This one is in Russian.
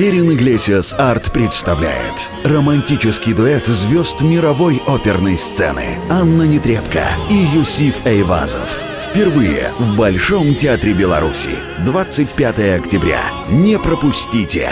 Берин Иглесиас Арт представляет романтический дуэт звезд мировой оперной сцены Анна Нетребко и Юсиф Эйвазов. Впервые в Большом театре Беларуси. 25 октября. Не пропустите!